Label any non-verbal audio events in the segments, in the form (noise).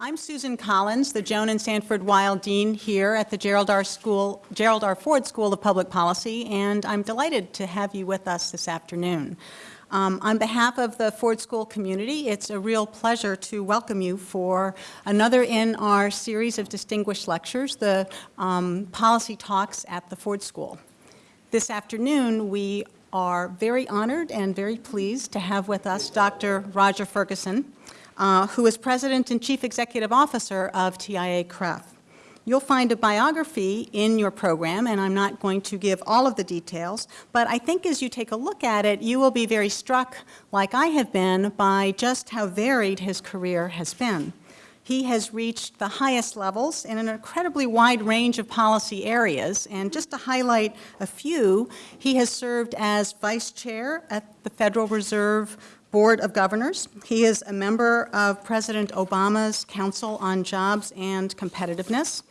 I'm Susan Collins, the Joan and Sanford Weill Dean here at the Gerald R. School, Gerald R. Ford School of Public Policy, and I'm delighted to have you with us this afternoon. Um, on behalf of the Ford School community, it's a real pleasure to welcome you for another in our series of distinguished lectures, the um, Policy Talks at the Ford School. This afternoon, we are very honored and very pleased to have with us Dr. Roger Ferguson, uh, who is President and Chief Executive Officer of TIAA-CREF. You'll find a biography in your program, and I'm not going to give all of the details, but I think as you take a look at it, you will be very struck, like I have been, by just how varied his career has been. He has reached the highest levels in an incredibly wide range of policy areas, and just to highlight a few, he has served as Vice Chair at the Federal Reserve Board of Governors. He is a member of President Obama's Council on Jobs and Competitiveness.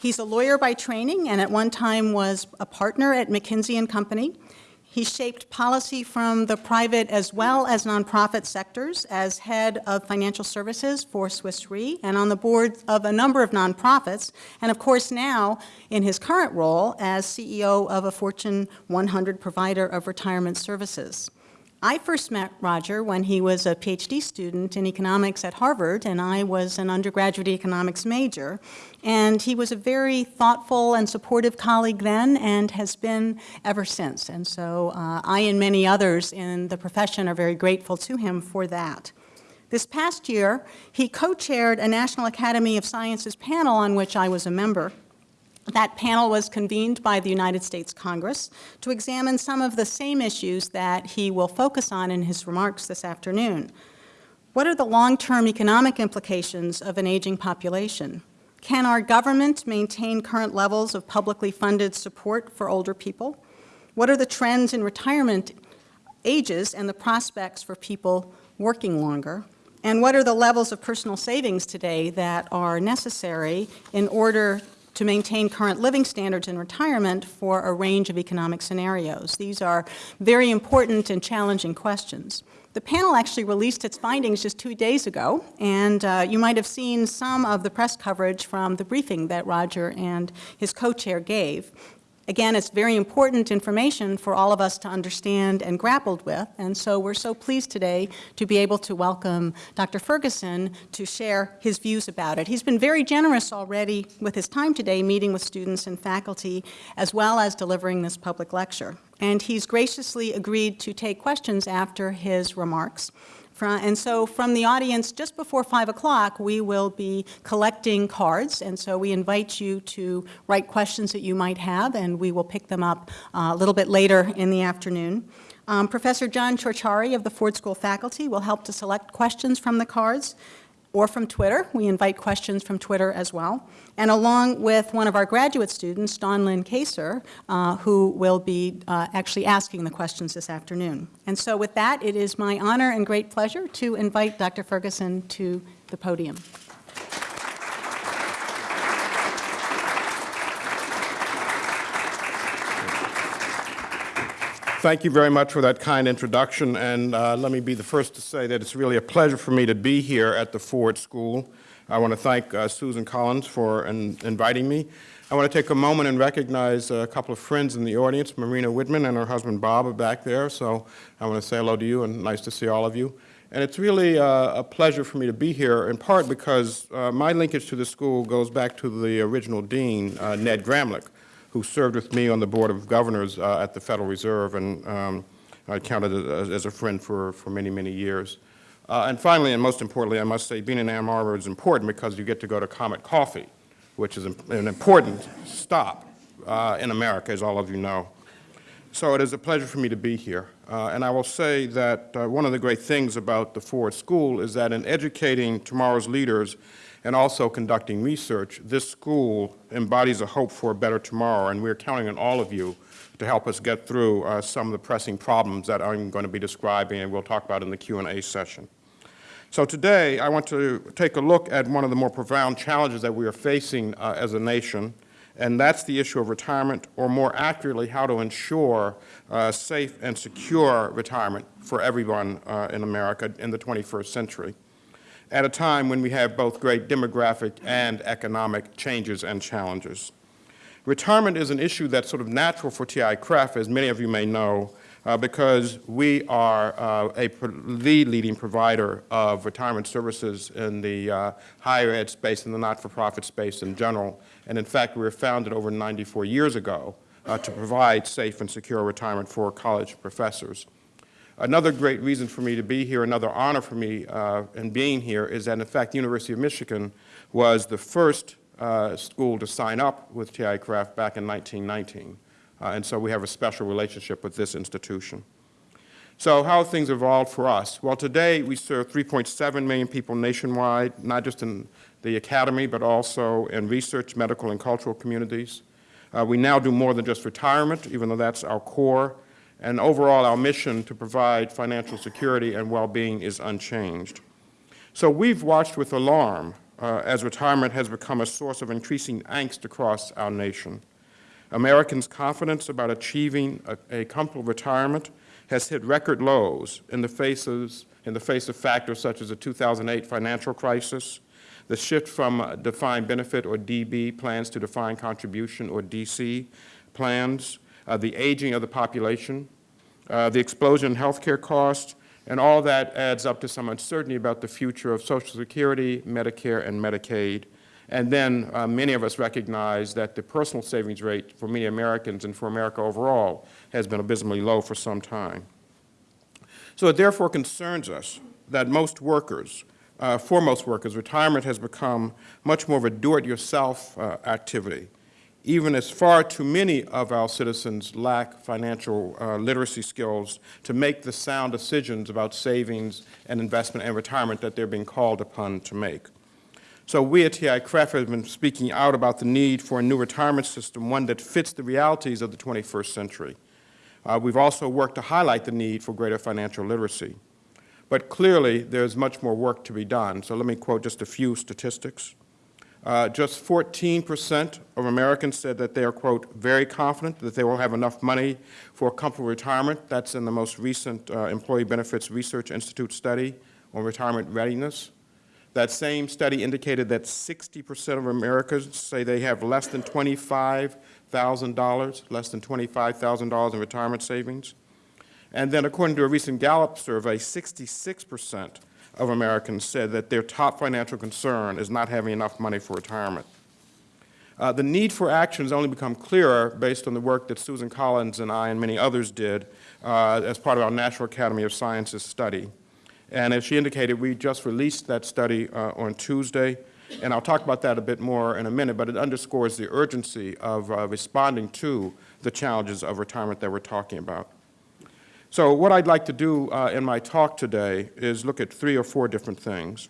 He's a lawyer by training and at one time was a partner at McKinsey & Company. He shaped policy from the private as well as nonprofit sectors as head of financial services for Swiss Re and on the board of a number of nonprofits, and of course now in his current role as CEO of a Fortune 100 provider of retirement services. I first met Roger when he was a PhD student in economics at Harvard, and I was an undergraduate economics major. And he was a very thoughtful and supportive colleague then and has been ever since. And so uh, I and many others in the profession are very grateful to him for that. This past year, he co-chaired a National Academy of Sciences panel on which I was a member. That panel was convened by the United States Congress to examine some of the same issues that he will focus on in his remarks this afternoon. What are the long-term economic implications of an aging population? Can our government maintain current levels of publicly funded support for older people? What are the trends in retirement ages and the prospects for people working longer? And what are the levels of personal savings today that are necessary in order to maintain current living standards in retirement for a range of economic scenarios. These are very important and challenging questions. The panel actually released its findings just two days ago, and uh, you might have seen some of the press coverage from the briefing that Roger and his co-chair gave. Again, it's very important information for all of us to understand and grappled with, and so we're so pleased today to be able to welcome Dr. Ferguson to share his views about it. He's been very generous already with his time today meeting with students and faculty, as well as delivering this public lecture. And he's graciously agreed to take questions after his remarks. And so from the audience, just before 5 o'clock, we will be collecting cards. And so we invite you to write questions that you might have, and we will pick them up uh, a little bit later in the afternoon. Um, Professor John Ciorciari of the Ford School faculty will help to select questions from the cards or from Twitter. We invite questions from Twitter as well. And along with one of our graduate students, Dawn Lynn Kaser, uh, who will be uh, actually asking the questions this afternoon. And so with that, it is my honor and great pleasure to invite Dr. Ferguson to the podium. Thank you very much for that kind introduction, and uh, let me be the first to say that it's really a pleasure for me to be here at the Ford School. I want to thank uh, Susan Collins for in, inviting me. I want to take a moment and recognize a couple of friends in the audience. Marina Whitman and her husband Bob are back there, so I want to say hello to you and nice to see all of you. And it's really uh, a pleasure for me to be here, in part because uh, my linkage to the school goes back to the original dean, uh, Ned Gramlich, who served with me on the Board of Governors uh, at the Federal Reserve, and um, I counted as, as, a friend for, for many, many years. Uh, and finally, and most importantly, I must say, being in Ann Arbor is important because you get to go to Comet Coffee, which is an important stop uh, in America, as all of you know. So it is a pleasure for me to be here. Uh, and I will say that uh, one of the great things about the Ford School is that in educating tomorrow's leaders, and also conducting research, this school embodies a hope for a better tomorrow, and we're counting on all of you to help us get through uh, some of the pressing problems that I'm going to be describing and we'll talk about in the Q&A session. So today, I want to take a look at one of the more profound challenges that we are facing uh, as a nation, and that's the issue of retirement, or more accurately, how to ensure uh, safe and secure retirement for everyone uh, in America in the 21st century. At a time when we have both great demographic and economic changes and challenges. Retirement is an issue that's sort of natural for TIAA-CREF, as many of you may know, uh, because we are uh, a the leading provider of retirement services in the uh, higher ed space and the not-for-profit space in general. And in fact, we were founded over 94 years ago uh, to provide safe and secure retirement for college professors. Another great reason for me to be here, another honor for me uh, in being here, is that in fact, the University of Michigan was the first uh, school to sign up with TIAA-CREF back in 1919. Uh, and so we have a special relationship with this institution. So how things evolved for us? Well, today we serve 3.7 million people nationwide, not just in the academy, but also in research, medical, and cultural communities. Uh, we now do more than just retirement, even though that's our core. And overall, our mission to provide financial security and well-being is unchanged. So we've watched with alarm uh, as retirement has become a source of increasing angst across our nation. Americans' confidence about achieving a, a comfortable retirement has hit record lows in the, faces, in the face of factors such as the 2008 financial crisis, the shift from defined benefit or DB plans to defined contribution or DC plans, the aging of the population, uh, the explosion in healthcare costs, and all that adds up to some uncertainty about the future of Social Security, Medicare, and Medicaid. And then uh, many of us recognize that the personal savings rate for many Americans and for America overall has been abysmally low for some time. So it therefore concerns us that most workers, uh, for most workers, retirement has become much more of a do-it-yourself uh, activity, even as far too many of our citizens lack financial uh, literacy skills to make the sound decisions about savings and investment and retirement that they're being called upon to make. So we at TIAA-CREF have been speaking out about the need for a new retirement system, one that fits the realities of the 21st century. Uh, we've also worked to highlight the need for greater financial literacy. But clearly, there's much more work to be done. So let me quote just a few statistics. Uh, just 14% of Americans said that they are, quote, very confident that they will have enough money for a comfortable retirement. That's in the most recent uh, Employee Benefits Research Institute study on retirement readiness. That same study indicated that 60% of Americans say they have less than $25,000, less than $25,000 in retirement savings. And then according to a recent Gallup survey, 66% of Americans said that their top financial concern is not having enough money for retirement. Uh, the need for action has only become clearer based on the work that Susan Collins and I and many others did uh, as part of our National Academy of Sciences study. And as she indicated, we just released that study uh, on Tuesday, and I'll talk about that a bit more in a minute, but it underscores the urgency of uh, responding to the challenges of retirement that we're talking about. So what I'd like to do uh, in my talk today is look at three or four different things.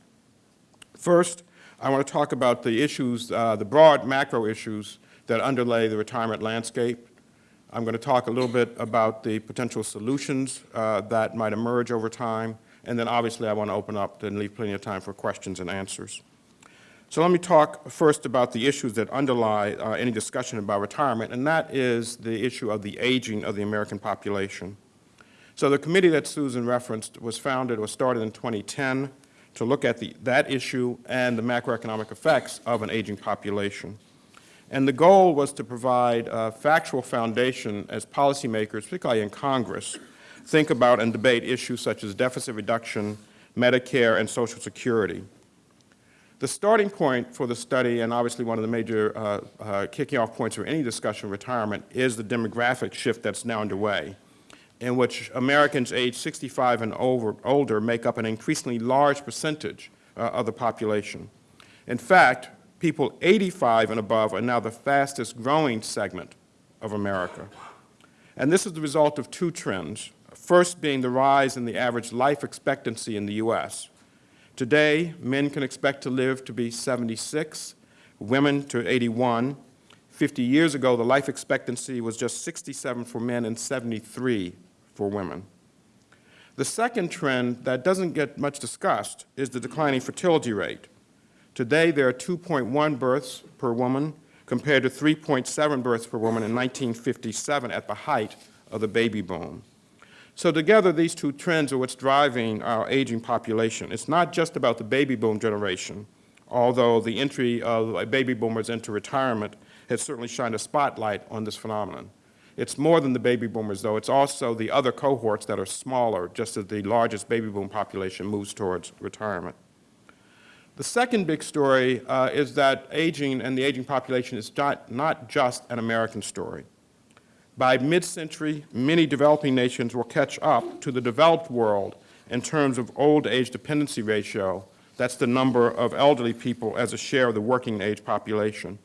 First, I want to talk about the issues, uh, the broad macro issues that underlay the retirement landscape. I'm going to talk a little bit about the potential solutions uh, that might emerge over time, and then obviously I want to open up and leave plenty of time for questions and answers. So let me talk first about the issues that underlie uh, any discussion about retirement, and that is the issue of the aging of the American population. So the committee that Susan referenced was founded or started in 2010 to look at the, that issue and the macroeconomic effects of an aging population. And the goal was to provide a factual foundation as policymakers, particularly in Congress, think about and debate issues such as deficit reduction, Medicare, and Social Security. The starting point for the study, and obviously one of the major uh, uh, kicking off points for any discussion of retirement, is the demographic shift that's now underway in which Americans aged 65 and over, older make up an increasingly large percentage uh, of the population. In fact, people 85 and above are now the fastest growing segment of America. And this is the result of two trends. First being the rise in the average life expectancy in the U.S. Today, men can expect to live to be 76, women to 81. 50 years ago, the life expectancy was just 67 for men and 73 for women. The second trend that doesn't get much discussed is the declining fertility rate. Today, there are 2.1 births per woman compared to 3.7 births per woman in 1957 at the height of the baby boom. So together, these two trends are what's driving our aging population. It's not just about the baby boom generation, although the entry of uh, baby boomers into retirement has certainly shined a spotlight on this phenomenon. It's more than the baby boomers, though. It's also the other cohorts that are smaller, just as the largest baby boom population moves towards retirement. The second big story uh, is that aging and the aging population is not, not just an American story. By mid-century, many developing nations will catch up to the developed world in terms of old age dependency ratio. That's the number of elderly people as a share of the working age population.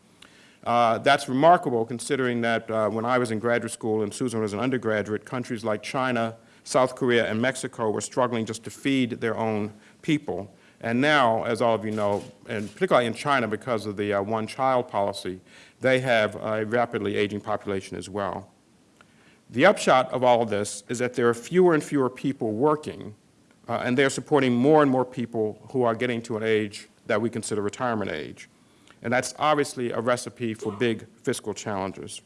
Uh, that's remarkable considering that uh, when I was in graduate school and Susan was an undergraduate, countries like China, South Korea, and Mexico were struggling just to feed their own people. And now, as all of you know, and particularly in China because of the uh, one-child policy, they have a rapidly aging population as well. The upshot of all of this is that there are fewer and fewer people working, uh, and they're supporting more and more people who are getting to an age that we consider retirement age. And that's obviously a recipe for big fiscal challenges.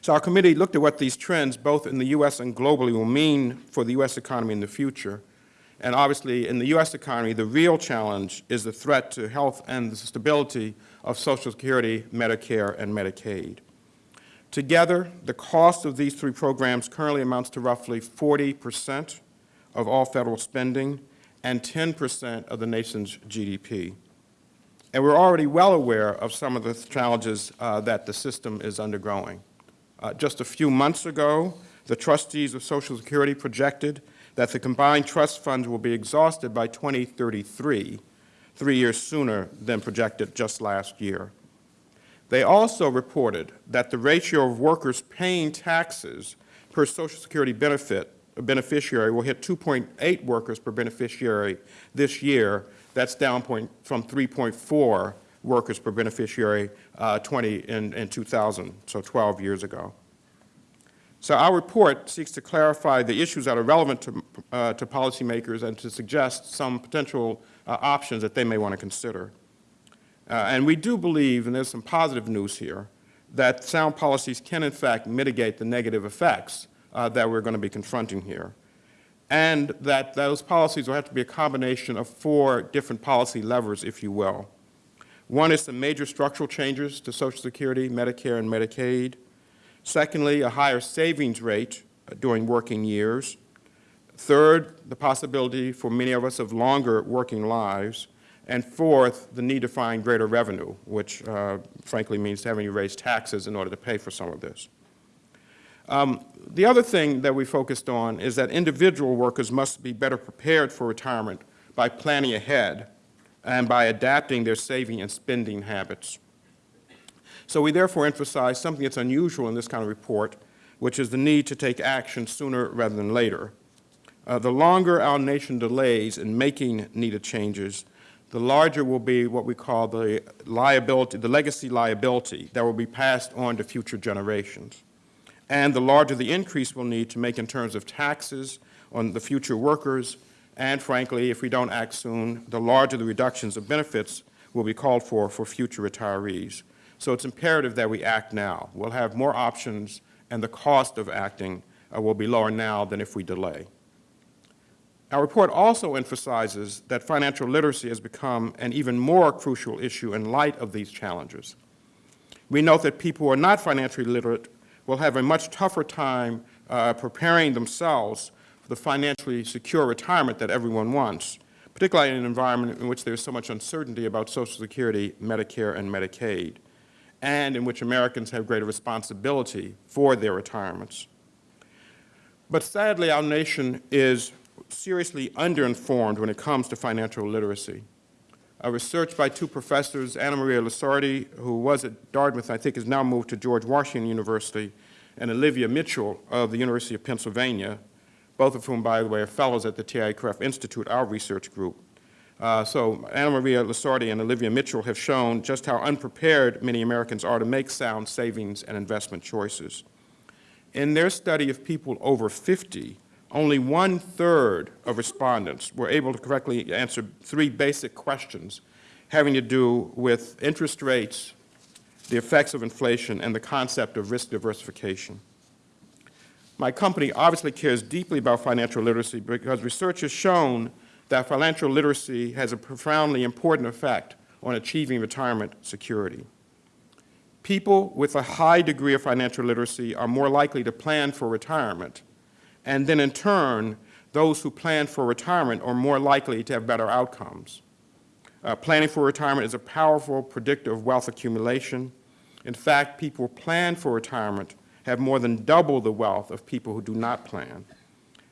So our committee looked at what these trends, both in the U.S. and globally, will mean for the U.S. economy in the future. And obviously, in the U.S. economy, the real challenge is the threat to health and the stability of Social Security, Medicare, and Medicaid. Together, the cost of these three programs currently amounts to roughly 40 percent of all federal spending and 10 percent of the nation's GDP. And we're already well aware of some of the challenges uh, that the system is undergoing. Uh, just a few months ago, the trustees of Social Security projected that the combined trust funds will be exhausted by 2033, three years sooner than projected just last year. They also reported that the ratio of workers paying taxes per Social Security benefit beneficiary will hit 2.8 workers per beneficiary this year. That's down point, from 3.4 workers per beneficiary uh, 20 in, in 2000, so 12 years ago. So our report seeks to clarify the issues that are relevant to, uh, to policymakers and to suggest some potential uh, options that they may want to consider. Uh, and we do believe, and there's some positive news here, that sound policies can in fact mitigate the negative effects uh, that we're going to be confronting here. And that those policies will have to be a combination of four different policy levers, if you will. One is some major structural changes to Social Security, Medicare, and Medicaid. Secondly, a higher savings rate uh, during working years. Third, the possibility for many of us of longer working lives. And fourth, the need to find greater revenue, which uh, frankly means having to raise taxes in order to pay for some of this. Um, the other thing that we focused on is that individual workers must be better prepared for retirement by planning ahead and by adapting their saving and spending habits. So we therefore emphasize something that's unusual in this kind of report, which is the need to take action sooner rather than later. Uh, the longer our nation delays in making needed changes, the larger will be what we call the liability, the legacy liability that will be passed on to future generations. And the larger the increase we'll need to make in terms of taxes on the future workers, and frankly, if we don't act soon, the larger the reductions of benefits will be called for for future retirees. So it's imperative that we act now. We'll have more options, and the cost of acting uh, will be lower now than if we delay. Our report also emphasizes that financial literacy has become an even more crucial issue in light of these challenges. We note that people who are not financially literate will have a much tougher time uh, preparing themselves for the financially secure retirement that everyone wants, particularly in an environment in which there is so much uncertainty about Social Security, Medicare, and Medicaid, and in which Americans have greater responsibility for their retirements. But sadly, our nation is seriously underinformed when it comes to financial literacy. A research by two professors, Anna Maria Lusardi, who was at Dartmouth, I think has now moved to George Washington University, and Olivia Mitchell of the University of Pennsylvania, both of whom, by the way, are fellows at the TIAA-CREF Institute, our research group. Uh, so Anna Maria Lusardi and Olivia Mitchell have shown just how unprepared many Americans are to make sound savings and investment choices. In their study of people over 50, only one-third of respondents were able to correctly answer three basic questions having to do with interest rates, the effects of inflation, and the concept of risk diversification. My company obviously cares deeply about financial literacy because research has shown that financial literacy has a profoundly important effect on achieving retirement security. People with a high degree of financial literacy are more likely to plan for retirement, and then in turn, those who plan for retirement are more likely to have better outcomes. Uh, planning for retirement is a powerful predictor of wealth accumulation. In fact, people who plan for retirement have more than double the wealth of people who do not plan.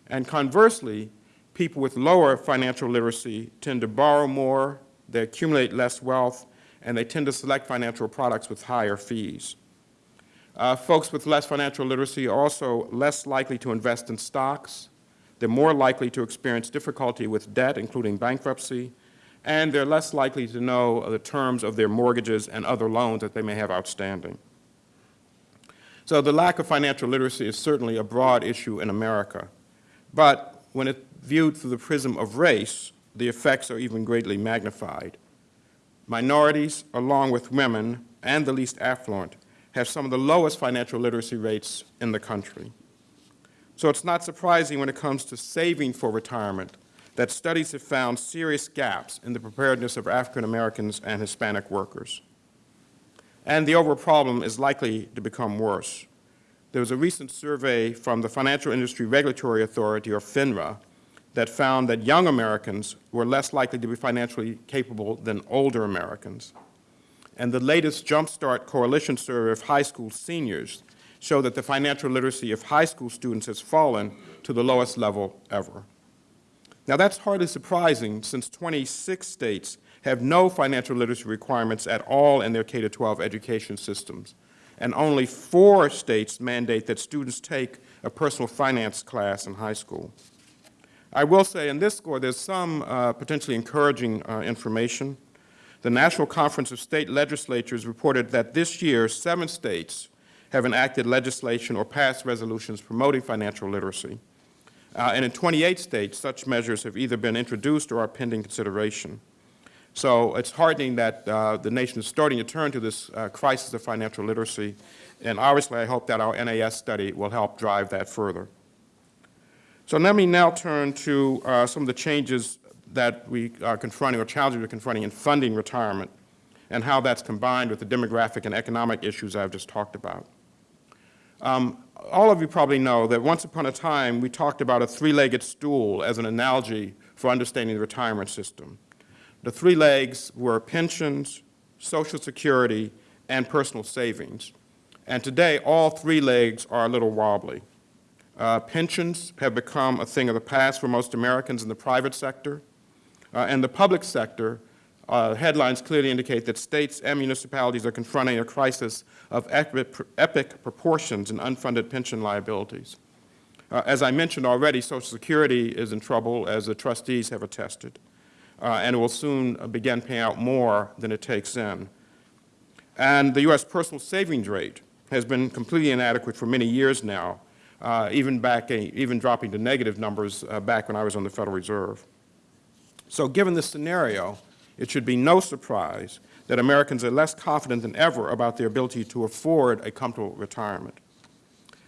And conversely, people with lower financial literacy tend to borrow more, they accumulate less wealth, and they tend to select financial products with higher fees. Uh, folks with less financial literacy are also less likely to invest in stocks. They're more likely to experience difficulty with debt, including bankruptcy, and they're less likely to know the terms of their mortgages and other loans that they may have outstanding. So the lack of financial literacy is certainly a broad issue in America. But when it's viewed through the prism of race, the effects are even greatly magnified. Minorities, along with women and the least affluent, have some of the lowest financial literacy rates in the country. So it's not surprising when it comes to saving for retirement that studies have found serious gaps in the preparedness of African Americans and Hispanic workers. And the overall problem is likely to become worse. There was a recent survey from the Financial Industry Regulatory Authority, or FINRA, that found that young Americans were less likely to be financially capable than older Americans. And the latest Jumpstart Coalition survey of high school seniors showed that the financial literacy of high school students has fallen to the lowest level ever. Now that's hardly surprising since 26 states have no financial literacy requirements at all in their K-12 education systems, and only four states mandate that students take a personal finance class in high school. I will say in this score there's some uh, potentially encouraging uh, information. The National Conference of State Legislatures reported that this year seven states have enacted legislation or passed resolutions promoting financial literacy. Uh, and in 28 states, such measures have either been introduced or are pending consideration. So it's heartening that uh, the nation is starting to turn to this uh, crisis of financial literacy, and obviously I hope that our NAS study will help drive that further. So let me now turn to uh, some of the changes that we are confronting or challenges we're confronting in funding retirement and how that's combined with the demographic and economic issues I've just talked about. Um, all of you probably know that once upon a time we talked about a three-legged stool as an analogy for understanding the retirement system. The three legs were pensions, Social Security, and personal savings. And today, all three legs are a little wobbly. Uh, pensions have become a thing of the past for most Americans in the private sector. Uh, and the public sector, uh, headlines clearly indicate that states and municipalities are confronting a crisis of epic, proportions in unfunded pension liabilities. Uh, as I mentioned already, Social Security is in trouble, as the trustees have attested uh, and it will soon begin paying out more than it takes in. And the U.S. personal savings rate has been completely inadequate for many years now, uh, even, back, even dropping to negative numbers uh, back when I was on the Federal Reserve. So given this scenario, it should be no surprise that Americans are less confident than ever about their ability to afford a comfortable retirement.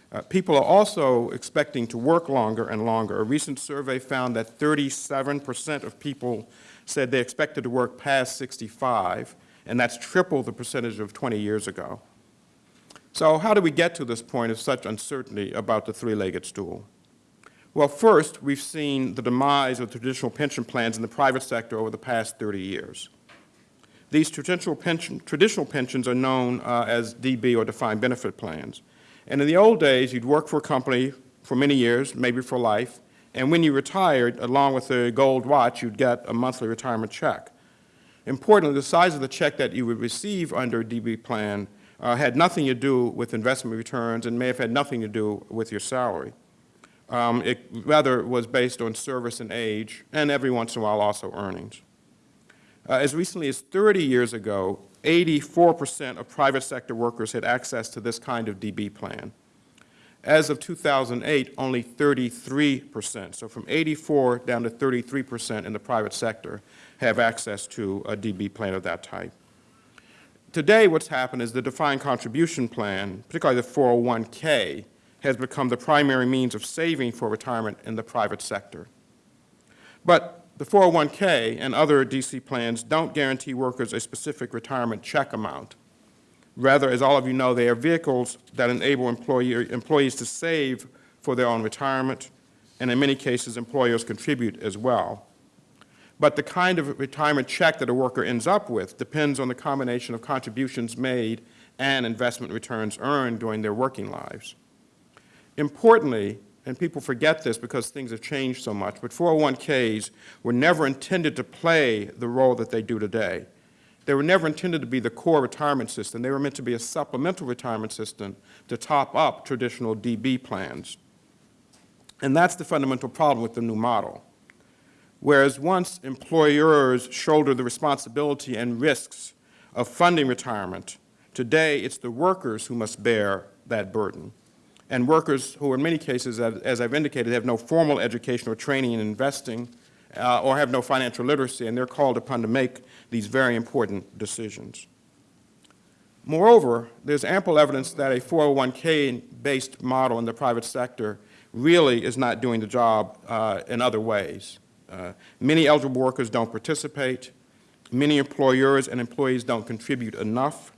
Uh, people are also expecting to work longer and longer. A recent survey found that 37 percent of people said they expected to work past 65, and that's triple the percentage of 20 years ago. So how do we get to this point of such uncertainty about the three-legged stool? Well, first, we've seen the demise of traditional pension plans in the private sector over the past 30 years. These traditional, pension, traditional pensions are known uh, as DB or defined benefit plans. And in the old days, you'd work for a company for many years, maybe for life, and when you retired, along with a gold watch, you'd get a monthly retirement check. Importantly, the size of the check that you would receive under a DB plan uh, had nothing to do with investment returns and may have had nothing to do with your salary. Um, it rather was based on service and age, and every once in a while also earnings. Uh, as recently as 30 years ago, 84% of private sector workers had access to this kind of DB plan. As of 2008, only 33%, so from 84 down to 33% in the private sector have access to a DB plan of that type. Today what's happened is the defined contribution plan, particularly the 401k, has become the primary means of saving for retirement in the private sector. But the 401K and other DC plans don't guarantee workers a specific retirement check amount. Rather, as all of you know, they are vehicles that enable employee, employees to save for their own retirement, and in many cases, employers contribute as well. But the kind of retirement check that a worker ends up with depends on the combination of contributions made and investment returns earned during their working lives. Importantly, and people forget this because things have changed so much, but 401ks were never intended to play the role that they do today. They were never intended to be the core retirement system. They were meant to be a supplemental retirement system to top up traditional DB plans. And that's the fundamental problem with the new model. Whereas once employers shouldered the responsibility and risks of funding retirement, today it's the workers who must bear that burden and workers who in many cases, as, I've indicated, have no formal education or training in investing uh, or have no financial literacy, and they're called upon to make these very important decisions. Moreover, there's ample evidence that a 401k-based model in the private sector really is not doing the job uh, in other ways. Uh, many eligible workers don't participate. Many employers and employees don't contribute enough.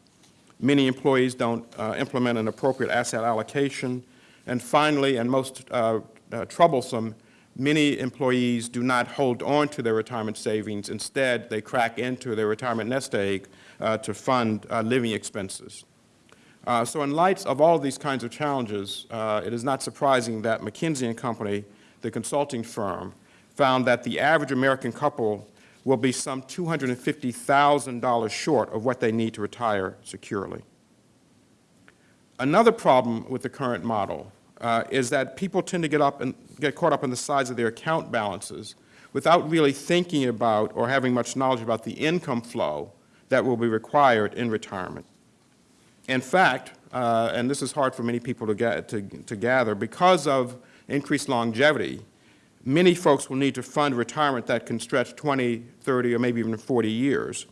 Many employees don't uh, implement an appropriate asset allocation. And finally, and most uh, uh, troublesome, many employees do not hold on to their retirement savings. Instead, they crack into their retirement nest egg uh, to fund uh, living expenses. Uh, so in light of all of these kinds of challenges, it is not surprising that McKinsey & Company, the consulting firm, found that the average American couple will be some $250,000 short of what they need to retire securely. Another problem with the current model uh, is that people tend to get, up and get caught up in the size of their account balances without really thinking about or having much knowledge about the income flow that will be required in retirement. In fact, uh, and this is hard for many people to, get, to, to gather, because of increased longevity, many folks will need to fund retirement that can stretch 20, 30, or maybe even 40 years.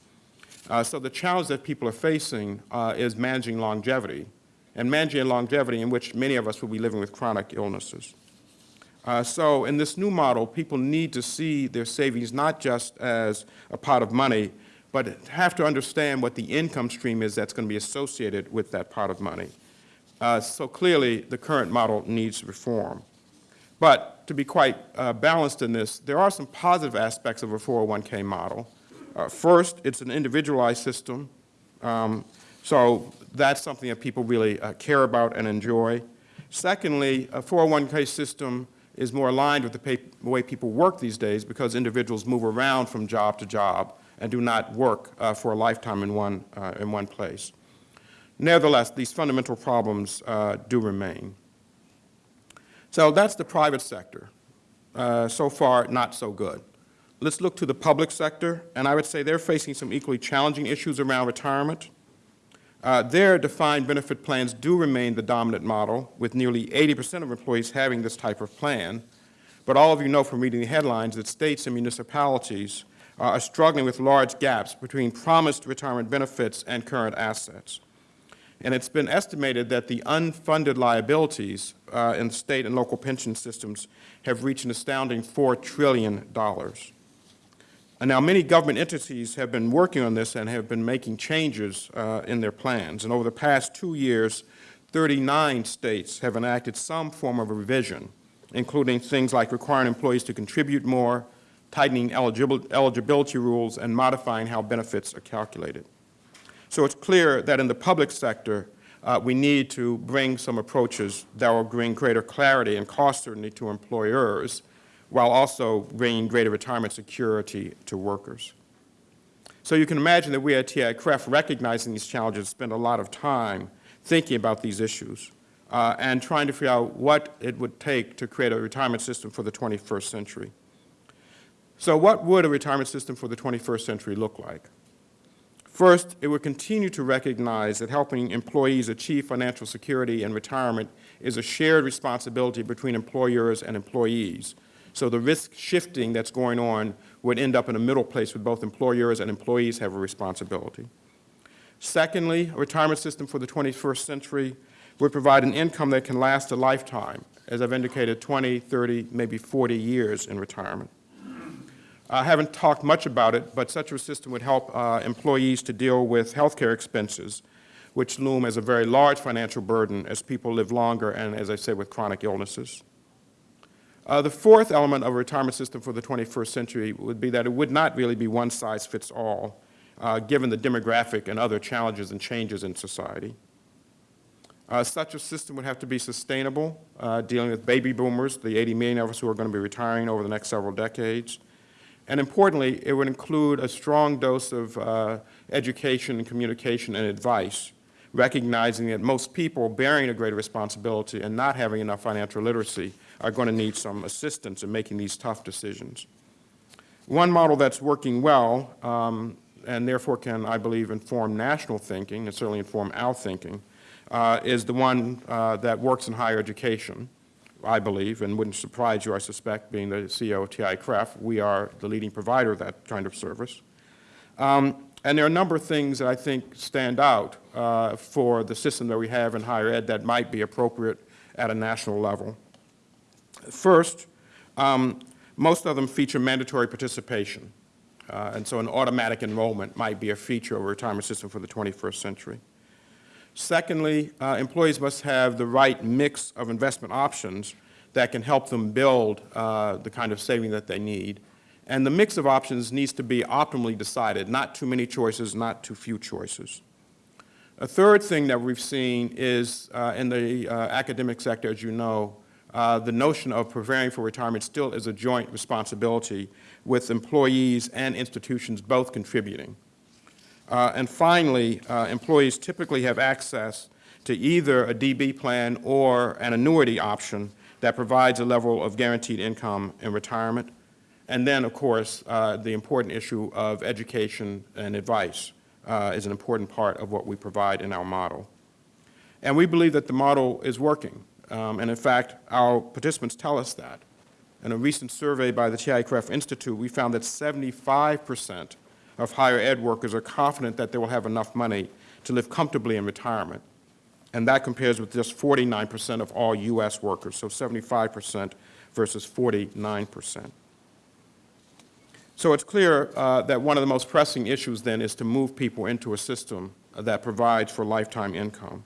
Uh, so the challenge that people are facing uh, is managing longevity, and managing longevity in which many of us will be living with chronic illnesses. Uh, so in this new model, people need to see their savings not just as a pot of money, but have to understand what the income stream is that's going to be associated with that pot of money. Uh, so clearly, the current model needs reform. But to be quite uh, balanced in this, there are some positive aspects of a 401k model. Uh, first, it's an individualized system, um, so that's something that people really uh, care about and enjoy. Secondly, a 401k system is more aligned with the way people work these days because individuals move around from job to job and do not work uh, for a lifetime in one, uh, in one place. Nevertheless, these fundamental problems uh, do remain. So that's the private sector. Uh, so far, not so good. Let's look to the public sector, and I would say they're facing some equally challenging issues around retirement. Uh, their defined benefit plans do remain the dominant model, with nearly 80% of employees having this type of plan. But all of you know from reading the headlines that states and municipalities uh, are struggling with large gaps between promised retirement benefits and current assets. And it's been estimated that the unfunded liabilities uh, in state and local pension systems have reached an astounding $4 trillion. And now many government entities have been working on this and have been making changes uh, in their plans. And over the past two years, 39 states have enacted some form of revision, including things like requiring employees to contribute more, tightening eligibility rules, and modifying how benefits are calculated. So it's clear that in the public sector, uh, we need to bring some approaches that will bring greater clarity and cost certainty to employers while also bringing greater retirement security to workers. So you can imagine that we at TIAA-CREF, recognizing these challenges, spend a lot of time thinking about these issues uh, and trying to figure out what it would take to create a retirement system for the 21st century. So what would a retirement system for the 21st century look like? First, it would continue to recognize that helping employees achieve financial security and retirement is a shared responsibility between employers and employees. So the risk shifting that's going on would end up in a middle place where both employers and employees have a responsibility. Secondly, a retirement system for the 21st century would provide an income that can last a lifetime, as I've indicated, 20, 30, maybe 40 years in retirement. I haven't talked much about it, but such a system would help uh, employees to deal with healthcare expenses, which loom as a very large financial burden as people live longer and, as I said, with chronic illnesses. Uh, the fourth element of a retirement system for the 21st century would be that it would not really be one size fits all, uh, given the demographic and other challenges and changes in society. Uh, such a system would have to be sustainable, uh, dealing with baby boomers, the 80 million of us who are going to be retiring over the next several decades. And importantly, it would include a strong dose of uh, education and communication and advice, recognizing that most people bearing a greater responsibility and not having enough financial literacy are going to need some assistance in making these tough decisions. One model that's working well, um, and therefore can, I believe, inform national thinking and certainly inform our thinking, uh, is the one uh, that works in higher education, I believe, and wouldn't surprise you, I suspect, being the CEO of TIAA-CREF. We are the leading provider of that kind of service. Um, and there are a number of things that I think stand out uh, for the system that we have in higher ed that might be appropriate at a national level. First, um, most of them feature mandatory participation. Uh, and so an automatic enrollment might be a feature of a retirement system for the 21st century. Secondly, uh, employees must have the right mix of investment options that can help them build uh, the kind of saving that they need. And the mix of options needs to be optimally decided, not too many choices, not too few choices. A third thing that we've seen is uh, in the uh, academic sector, as you know, uh, the notion of preparing for retirement still is a joint responsibility with employees and institutions both contributing. Uh, and finally, uh, employees typically have access to either a DB plan or an annuity option that provides a level of guaranteed income in retirement. And then, of course, uh, the important issue of education and advice uh, is an important part of what we provide in our model. And we believe that the model is working. Um, and in fact, our participants tell us that. In a recent survey by the TIAA-CREF Institute, we found that 75 percent of higher ed workers are confident that they will have enough money to live comfortably in retirement. And that compares with just 49 percent of all U.S. workers, so 75 percent versus 49 percent. So it's clear uh, that one of the most pressing issues then is to move people into a system that provides for lifetime income.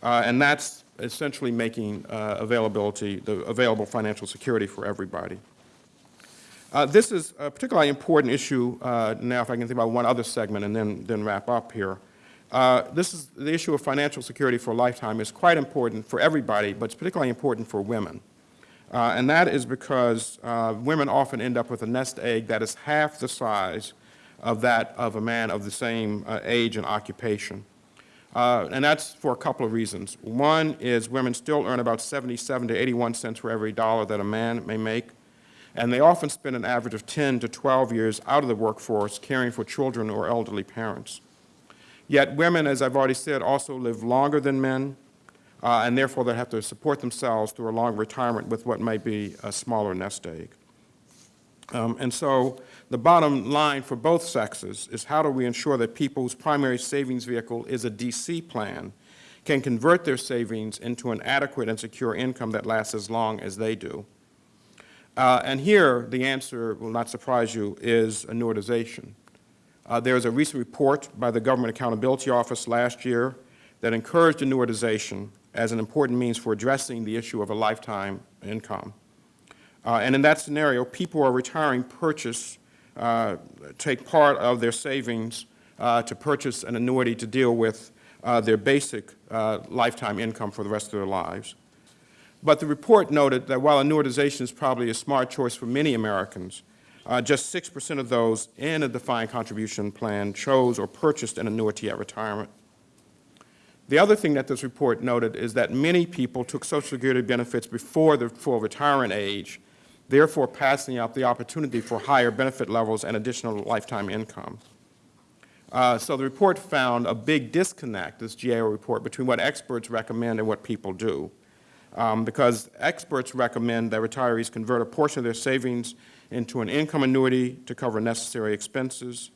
Uh, and that's essentially making uh, availability, the available financial security for everybody. Uh, this is a particularly important issue uh, now, if I can think about one other segment and then, then wrap up here. Uh, this is the issue of financial security for a lifetime is quite important for everybody, but it's particularly important for women. Uh, and that is because uh, women often end up with a nest egg that is half the size of that of a man of the same uh, age and occupation. and that's for a couple of reasons. One is women still earn about 77 to 81 cents for every dollar that a man may make and they often spend an average of 10 to 12 years out of the workforce caring for children or elderly parents. Yet women, as I've already said, also live longer than men, uh, and therefore they have to support themselves through a long retirement with what might be a smaller nest egg. Um, and so the bottom line for both sexes is how do we ensure that people whose primary savings vehicle is a DC plan can convert their savings into an adequate and secure income that lasts as long as they do. Uh, and here, the answer will not surprise you, is annuitization. Uh, there was a recent report by the Government Accountability Office last year that encouraged annuitization as an important means for addressing the issue of a lifetime income. Uh, and in that scenario, people who are retiring purchase, uh, take part of their savings uh, to purchase an annuity to deal with uh, their basic lifetime income for the rest of their lives. But the report noted that while annuitization is probably a smart choice for many Americans, uh, just 6% of those in a defined contribution plan chose or purchased an annuity at retirement. The other thing that this report noted is that many people took Social Security benefits before the full retirement age, therefore passing up the opportunity for higher benefit levels and additional lifetime income. Uh, so the report found a big disconnect, this GAO report, between what experts recommend and what people do um, because experts recommend that retirees convert a portion of their savings into an income annuity to cover necessary expenses,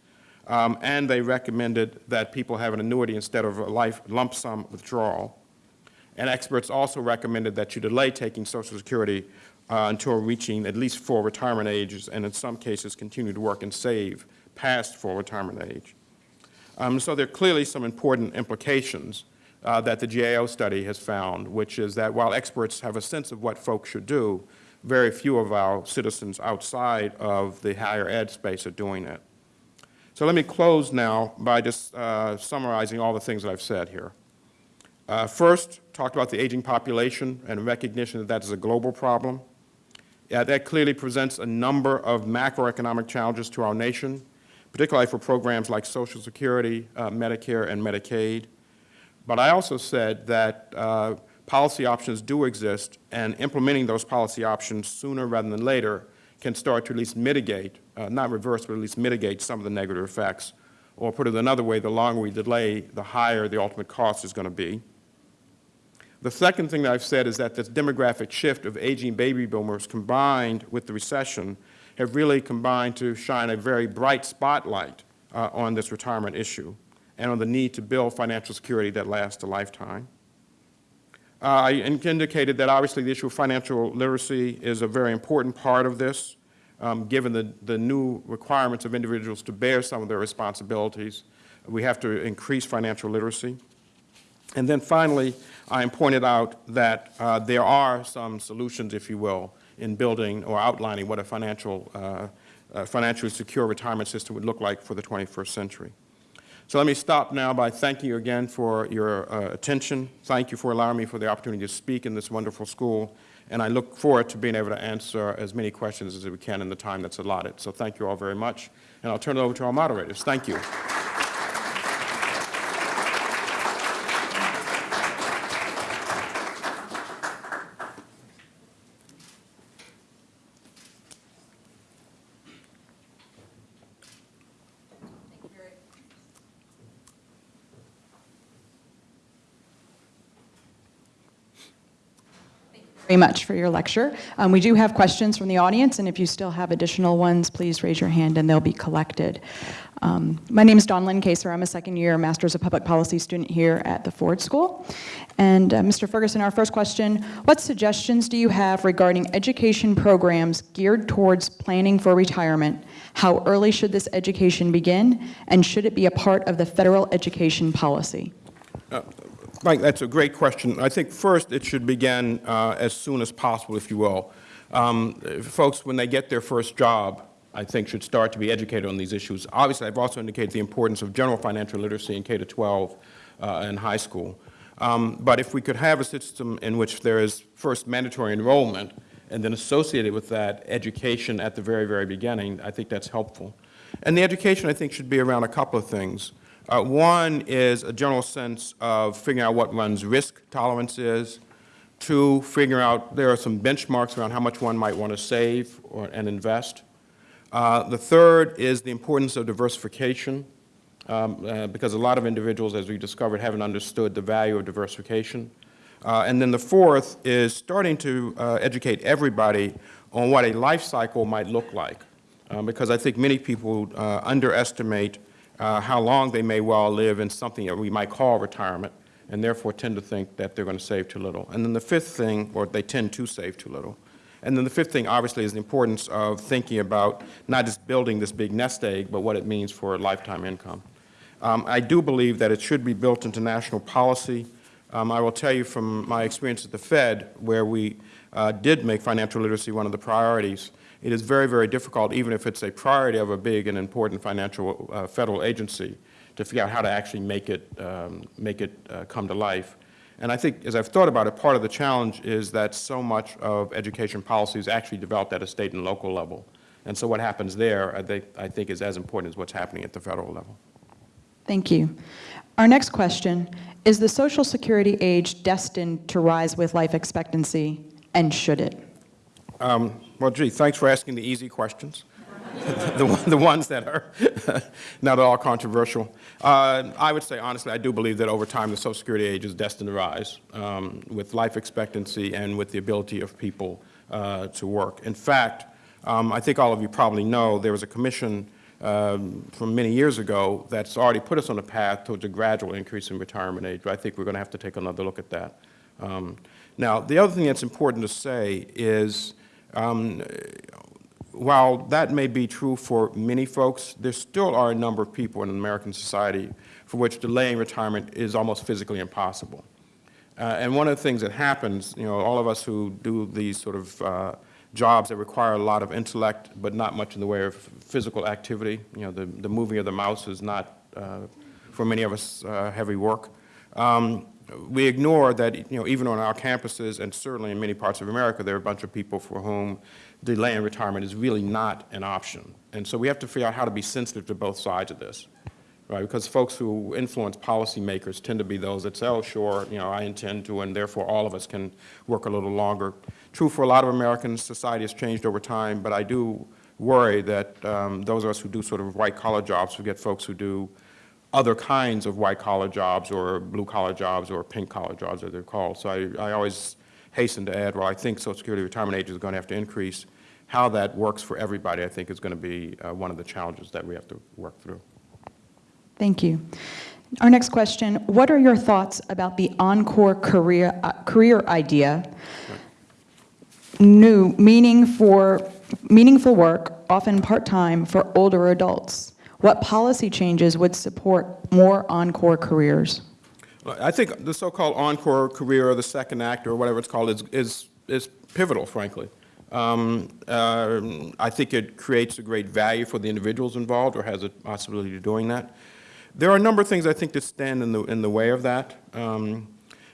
um, and they recommended that people have an annuity instead of a life lump sum withdrawal. And experts also recommended that you delay taking Social Security uh, until reaching at least full retirement ages, and in some cases, continue to work and save past full retirement age. Um, So there are clearly some important implications uh, that the GAO study has found, which is that while experts have a sense of what folks should do, very few of our citizens outside of the higher ed space are doing it. So let me close now by just uh, summarizing all the things that I've said here. Uh, First, talked about the aging population and recognition that that is a global problem. Yeah, that clearly presents a number of macroeconomic challenges to our nation, particularly for programs like Social Security, uh, Medicare, and Medicaid. But I also said that uh, policy options do exist, and implementing those policy options sooner rather than later can start to at least mitigate, uh, not reverse, but at least mitigate some of the negative effects. Or put it another way, the longer we delay, the higher the ultimate cost is going to be. The second thing that I've said is that this demographic shift of aging baby boomers combined with the recession have really combined to shine a very bright spotlight uh, on this retirement issue and on the need to build financial security that lasts a lifetime. Uh, I indicated that obviously the issue of financial literacy is a very important part of this, um, given the, the new requirements of individuals to bear some of their responsibilities. We have to increase financial literacy. And then finally, I pointed out that uh, there are some solutions, if you will, in building or outlining what a financial, uh, financially secure retirement system would look like for the 21st century. So let me stop now by thanking you again for your uh, attention. Thank you for allowing me for the opportunity to speak in this wonderful school. And I look forward to being able to answer as many questions as we can in the time that's allotted. So thank you all very much. And I'll turn it over to our moderators. Thank you. Very much for your lecture. Um, we do have questions from the audience, and if you still have additional ones, please raise your hand and they'll be collected. Um, my name is Dawn Lynn Kaser. I'm a second year Masters of Public Policy student here at the Ford School. And uh, Mr. Ferguson, our first question, what suggestions do you have regarding education programs geared towards planning for retirement? How early should this education begin? And should it be a part of the federal education policy? Mike, that's a great question. I think first it should begin uh, as soon as possible, if you will. Um, folks, when they get their first job, I think should start to be educated on these issues. Obviously, I've also indicated the importance of general financial literacy in K-12 uh, and high school. Um, but if we could have a system in which there is first mandatory enrollment and then associated with that education at the very, very beginning, I think that's helpful. And the education, I think, should be around a couple of things. Uh, one is a general sense of figuring out what one's risk tolerance is. Two, figuring out there are some benchmarks around how much one might want to save or, and invest. Uh, the third is the importance of diversification, um, uh, because a lot of individuals, as we discovered, haven't understood the value of diversification. Uh, and then the fourth is starting to uh, educate everybody on what a life cycle might look like, um, because I think many people uh, underestimate uh, how long they may well live in something that we might call retirement, and therefore tend to think that they're going to save too little. And then the fifth thing, or they tend to save too little. And then the fifth thing, obviously, is the importance of thinking about not just building this big nest egg, but what it means for lifetime income. Um, I do believe that it should be built into national policy. Um, I will tell you from my experience at the Fed, where we uh, did make financial literacy one of the priorities, it is very, very difficult, even if it's a priority of a big and important financial uh, federal agency, to figure out how to actually make it, um, make it uh, come to life. And I think, as I've thought about it, part of the challenge is that so much of education policy is actually developed at a state and local level. And so what happens there, I think, I think is as important as what's happening at the federal level. Thank you. Our next question, is the Social Security age destined to rise with life expectancy, and should it? Um, well, gee, thanks for asking the easy questions, (laughs) the, the ones that are (laughs) not at all controversial. Uh, I would say, honestly, I do believe that over time the Social Security age is destined to rise um, with life expectancy and with the ability of people uh, to work. In fact, um, I think all of you probably know there was a commission um, from many years ago that's already put us on a path towards a gradual increase in retirement age. But I think we're going to have to take another look at that Um, Now, the other thing that's important to say is, um, while that may be true for many folks, there still are a number of people in American society for which delaying retirement is almost physically impossible. Uh, and one of the things that happens, you know, all of us who do these sort of uh, jobs that require a lot of intellect but not much in the way of physical activity, you know, the, the moving of the mouse is not, uh, for many of us, uh, heavy work. Um, we ignore that, you know, even on our campuses and certainly in many parts of America, there are a bunch of people for whom delaying retirement is really not an option. And so we have to figure out how to be sensitive to both sides of this right? Because folks who influence policymakers tend to be those that say, oh, sure, you know, I intend to, and therefore all of us can work a little longer. True for a lot of Americans, society has changed over time, but I do worry that um, those of us who do sort of white-collar jobs forget folks who do other kinds of white-collar jobs or blue-collar jobs or pink-collar jobs, as they're called. So I, I always hasten to add, while I think Social Security retirement age is going to have to increase, how that works for everybody, I think, is going to be uh, one of the challenges that we have to work through. Thank you. Our next question, what are your thoughts about the Encore career, uh, career idea? New, meaning for, meaningful work, often part-time, for older adults. What policy changes would support more Encore careers? I think the so-called encore career or the second act or whatever it's called is, is, is pivotal, frankly. Um, uh, I think it creates a great value for the individuals involved or has a possibility of doing that. There are a number of things I think that stand in the, in the way of that. Um,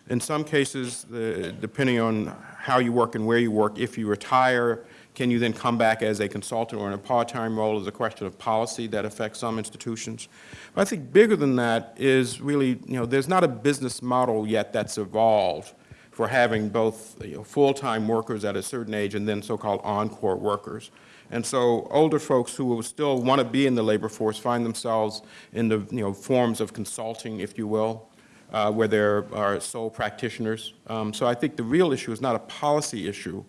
in some cases, uh, depending on how you work and where you work, if you retire, can you then come back as a consultant or in a part-time role as a question of policy that affects some institutions. But I think bigger than that is really, you know, there's not a business model yet that's evolved for having both you know, full-time workers at a certain age and then so-called encore workers. And so older folks who still want to be in the labor force find themselves in the you know, forms of consulting, if you will, uh, where there are sole practitioners. Um, so I think the real issue is not a policy issue.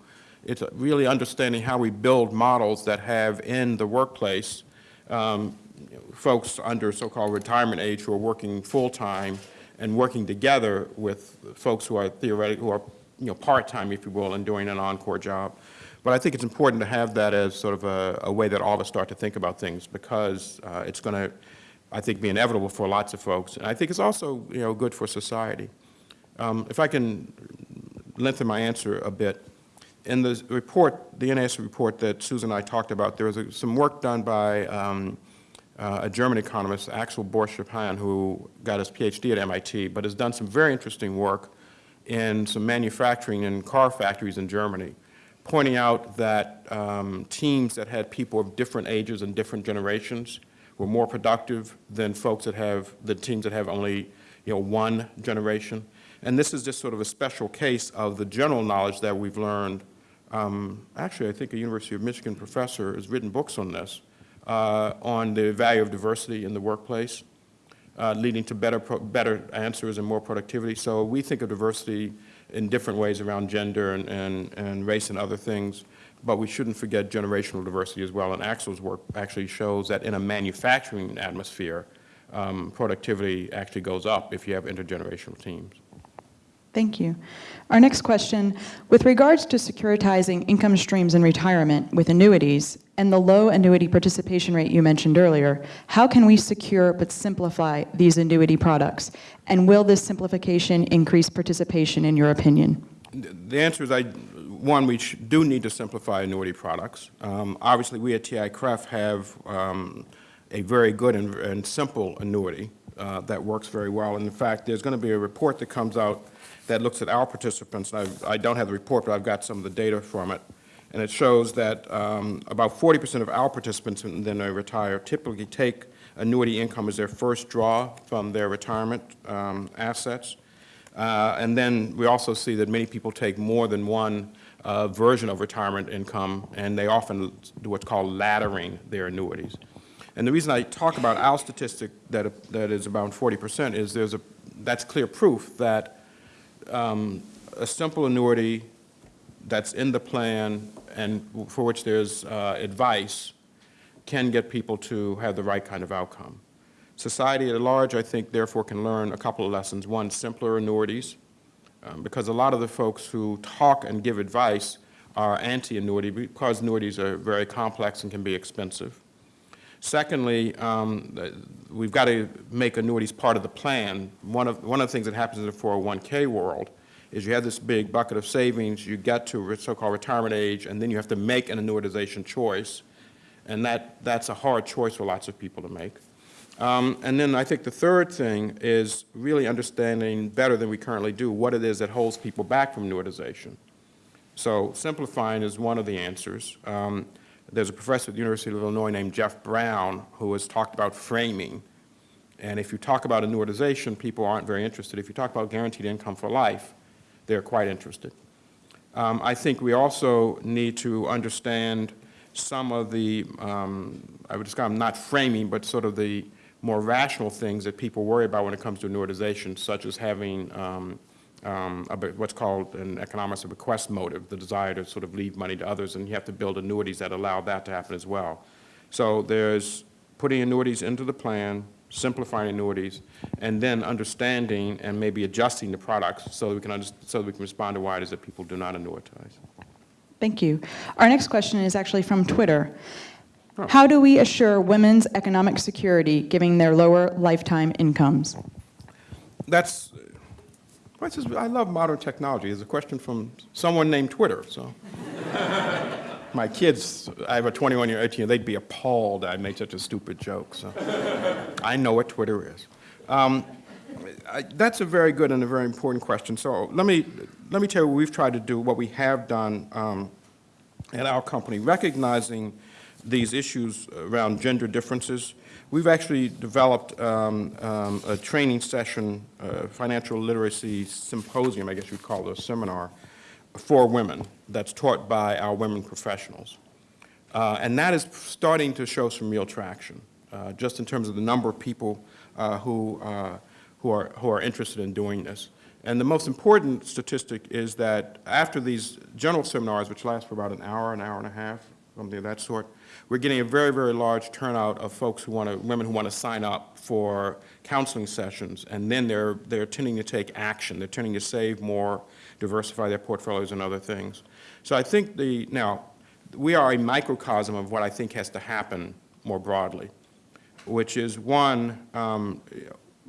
It's really understanding how we build models that have in the workplace um, folks under so-called retirement age who are working full-time and working together with folks who are theoretically, who are you know, part-time, if you will, and doing an encore job. But I think it's important to have that as sort of a, a way that all of us start to think about things because uh, it's going to, I think, be inevitable for lots of folks. And I think it's also, you know, good for society. Um, if I can lengthen my answer a bit, in the report, the NAS report that Susan and I talked about, there was a, some work done by um, uh, a German economist, Axel Börsch-Supan, who got his PhD at MIT, but has done some very interesting work in some manufacturing in car factories in Germany pointing out that um, teams that had people of different ages and different generations were more productive than folks that have, the teams that have only, you know, one generation. And this is just sort of a special case of the general knowledge that we've learned. Um, actually, I think a University of Michigan professor has written books on this, uh, on the value of diversity in the workplace, uh, leading to better, better answers and more productivity. So we think of diversity in different ways around gender and, and, and race and other things, but we shouldn't forget generational diversity as well. And Axel's work actually shows that in a manufacturing atmosphere, um, productivity actually goes up if you have intergenerational teams. Thank you. Our next question, with regards to securitizing income streams in retirement with annuities and the low annuity participation rate you mentioned earlier, how can we secure but simplify these annuity products? And will this simplification increase participation in your opinion? The answer is, I, one, we do need to simplify annuity products. Um, obviously, we at TIAA-CREF have um, a very good and, and simple annuity uh, that works very well. And in fact, there's going to be a report that comes out that looks at our participants. I, I don't have the report, but I've got some of the data from it. And it shows that um, about 40% of our participants when they retire typically take annuity income as their first draw from their retirement um, assets. Uh, and then we also see that many people take more than one uh, version of retirement income, and they often do what's called laddering their annuities. And the reason I talk about our statistic that, that is about 40% is there's a, that's clear proof that um, a simple annuity that's in the plan and for which there's uh, advice can get people to have the right kind of outcome. Society at large, I think, therefore can learn a couple of lessons. One, simpler annuities um, because a lot of the folks who talk and give advice are anti-annuity because annuities are very complex and can be expensive. Secondly, um, we've got to make annuities part of the plan. One of, one of the things that happens in the 401K world is you have this big bucket of savings, you get to so-called retirement age, and then you have to make an annuitization choice. And that, that's a hard choice for lots of people to make. Um, And then I think the third thing is really understanding better than we currently do what it is that holds people back from annuitization. So simplifying is one of the answers. Um, There's a professor at the University of Illinois named Jeff Brown who has talked about framing. And if you talk about annuitization, people aren't very interested. If you talk about guaranteed income for life, they're quite interested. Um, I think we also need to understand some of the, um, I would describe them not framing, but sort of the more rational things that people worry about when it comes to annuitization, such as having um, um, a what's called in economics a bequest motive, the desire to sort of leave money to others, and you have to build annuities that allow that to happen as well. So there's putting annuities into the plan, simplifying annuities, and then understanding and maybe adjusting the products so that we can, so that we can respond to why it is that people do not annuitize. Thank you. Our next question is actually from Twitter. How do we assure women's economic security given their lower lifetime incomes? That's, what's this- I love modern technology. It's a question from someone named Twitter, so. (laughs) My kids, I have a 21-year, 18 year, they'd be appalled I made such a stupid joke, so. I know what Twitter is. Um, I- That's a very good and a very important question. So let me, let me tell you what we've tried to do, what we have done um, at our company, recognizing these issues around gender differences. We've actually developed um, um, a training session, uh, financial literacy symposium, I guess you'd call it a seminar, for women that's taught by our women professionals. Uh, And that is starting to show some real traction, uh, just in terms of the number of people uh, who, uh, who are, who are interested in doing this. And the most important statistic is that after these general seminars, which last for about an hour, an hour and a half, something of that sort, we're getting a very, very large turnout of folks who want to, women who want to sign up for counseling sessions, and then they're, they're tending to take action. They're tending to save more, diversify their portfolios and other things. So I think the, now, we are a microcosm of what I think has to happen more broadly, which is, one, um,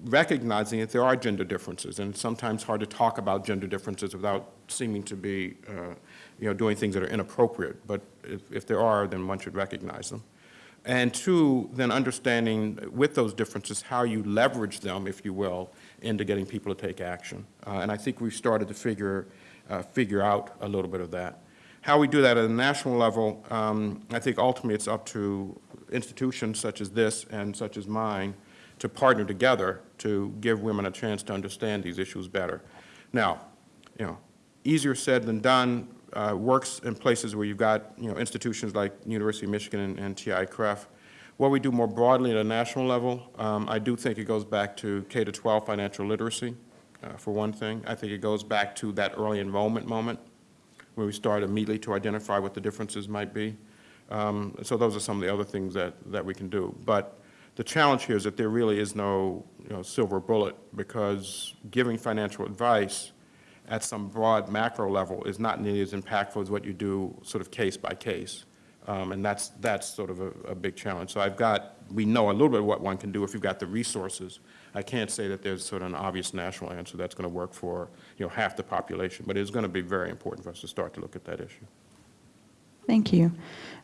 recognizing that there are gender differences, and it's sometimes hard to talk about gender differences without seeming to be, uh, you know, doing things that are inappropriate. But if, if there are, then one should recognize them. And two, then understanding with those differences how you leverage them, if you will, into getting people to take action. Uh, and I think we've started to figure, uh, figure out a little bit of that. How we do that at a national level, um, I think ultimately it's up to institutions such as this and such as mine to partner together to give women a chance to understand these issues better. Now, you know, easier said than done, uh, works in places where you've got, you know, institutions like University of Michigan and, and TIAA-CREF. What we do more broadly at a national level, um, I do think it goes back to K-12 financial literacy, uh, for one thing. I think it goes back to that early enrollment moment where we start immediately to identify what the differences might be. Um, So those are some of the other things that, that we can do. But the challenge here is that there really is no, you know, silver bullet, because giving financial advice at some broad macro level is not nearly as impactful as what you do sort of case by case. Um, And that's, that's sort of a, a big challenge. So I've got, we know a little bit what one can do if you've got the resources. I can't say that there's sort of an obvious national answer that's going to work for, you know, half the population, but it's going to be very important for us to start to look at that issue. Thank you.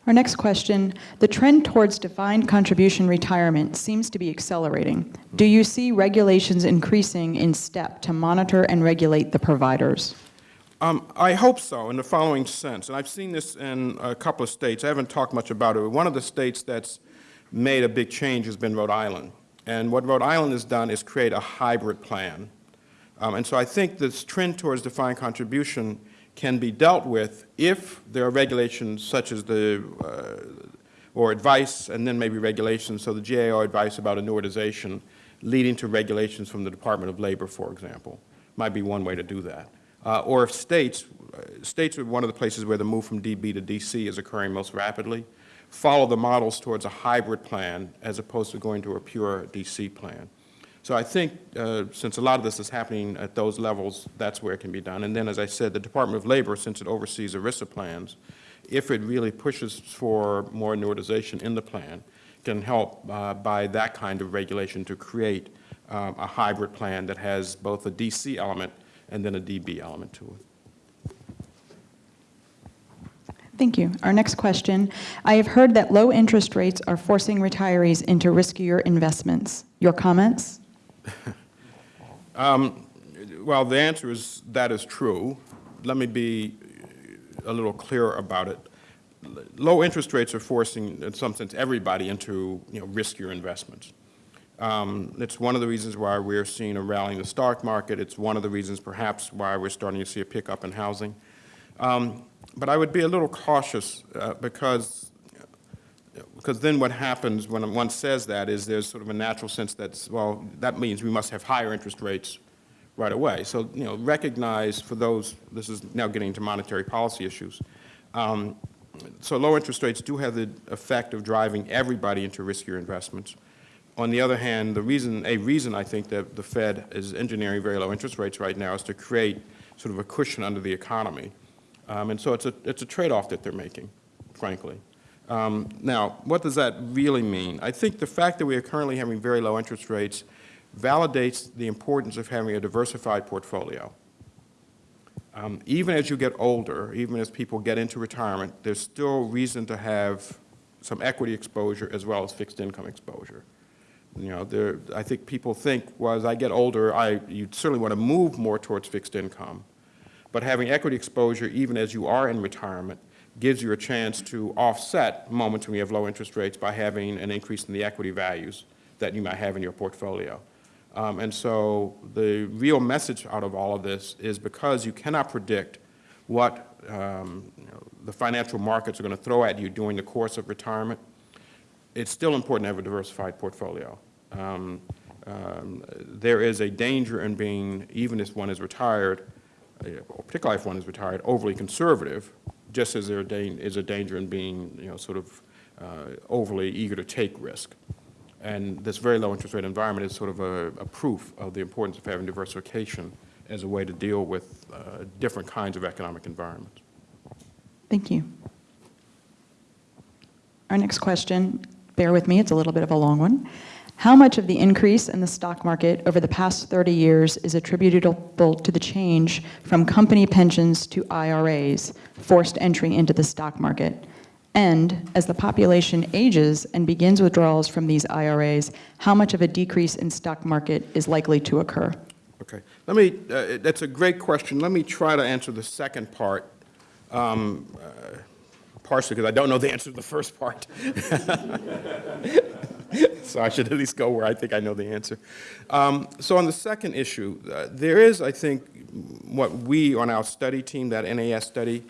Our next question, the trend towards defined contribution retirement seems to be accelerating. Do you see regulations increasing in step to monitor and regulate the providers? Um, I hope so, in the following sense, and I've seen this in a couple of states. I haven't talked much about it, but one of the states that's made a big change has been Rhode Island. And what Rhode Island has done is create a hybrid plan. Um, and so I think this trend towards defined contribution can be dealt with if there are regulations such as the, uh, or advice, and then maybe regulations, so the GAO advice about annuitization leading to regulations from the Department of Labor, for example, might be one way to do that. Uh, Or if states, uh, states are one of the places where the move from DB to DC is occurring most rapidly, follow the models towards a hybrid plan as opposed to going to a pure DC plan. So I think, uh, since a lot of this is happening at those levels, that's where it can be done. And then, as I said, the Department of Labor, since it oversees ERISA plans, if it really pushes for more annuitization in the plan, can help uh, by that kind of regulation to create um, a hybrid plan that has both a DC element and then a DB element to it. Thank you. Our next question. I have heard that low interest rates are forcing retirees into riskier investments. Your comments? (laughs) Well, the answer is that is true. Let me be a little clearer about it. Low interest rates are forcing, in some sense, everybody into, you know, riskier investments. Um, It's one of the reasons why we're seeing a rally in the stock market. It's one of the reasons perhaps why we're starting to see a pickup in housing. Um, But I would be a little cautious uh, because because then what happens when one says that is there's sort of a natural sense that, well, that means we must have higher interest rates right away. So, you know, recognize for those, this is now getting into monetary policy issues. Um, So low interest rates do have the effect of driving everybody into riskier investments. On the other hand, the reason, a reason I think that the Fed is engineering very low interest rates right now is to create sort of a cushion under the economy. Um, And so it's a, it's a trade-off that they're making, frankly. Um, Now, what does that really mean? I think the fact that we are currently having very low interest rates validates the importance of having a diversified portfolio. Um, Even as you get older, even as people get into retirement, there's still reason to have some equity exposure as well as fixed income exposure. You know, there, I think people think, well, as I get older, I, you certainly want to move more towards fixed income. But having equity exposure, even as you are in retirement, gives you a chance to offset moments when you have low interest rates by having an increase in the equity values that you might have in your portfolio. Um, and so the real message out of all of this is because you cannot predict what um, you know, the financial markets are going to throw at you during the course of retirement, it's still important to have a diversified portfolio. Um, um, there is a danger in being, even if one is retired, uh, particularly if one is retired, overly conservative, just as there is a danger in being, you know, sort of uh, overly eager to take risk. And this very low interest rate environment is sort of a, a proof of the importance of having diversification as a way to deal with uh, different kinds of economic environments. Thank you. Our next question, bear with me, it's a little bit of a long one. How much of the increase in the stock market over the past 30 years is attributable to the change from company pensions to IRAs, forced entry into the stock market? And as the population ages and begins withdrawals from these IRAs, how much of a decrease in stock market is likely to occur? Okay. Let me, uh, that's a great question. Let me try to answer the second part, um, uh, partially because I don't know the answer to the first part. (laughs) (laughs) so I should at least go where I think I know the answer. Um, so on the second issue, uh, there is, I think, what we on our study team, that NAS study,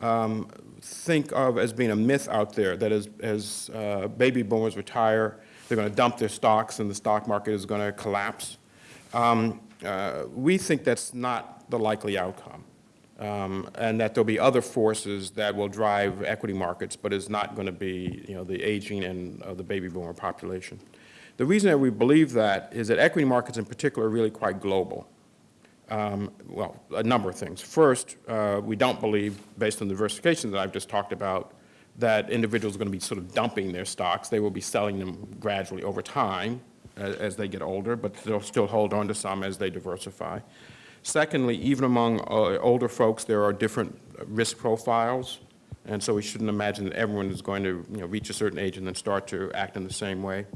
um, think of as being a myth out there, that as, as uh, baby boomers retire, they're going to dump their stocks and the stock market is going to collapse. Um, uh, we think that's not the likely outcome, um, and that there'll be other forces that will drive equity markets, but it's not going to be, you know, the aging and of the baby boomer population. The reason that we believe that is that equity markets in particular are really quite global. Um, well, a number of things. First, uh, we don't believe, based on the diversification that I've just talked about, that individuals are going to be sort of dumping their stocks. They will be selling them gradually over time as, as they get older, but they'll still hold on to some as they diversify. Secondly, even among uh, older folks, there are different risk profiles, and so we shouldn't imagine that everyone is going to you know, reach a certain age and then start to act in the same way.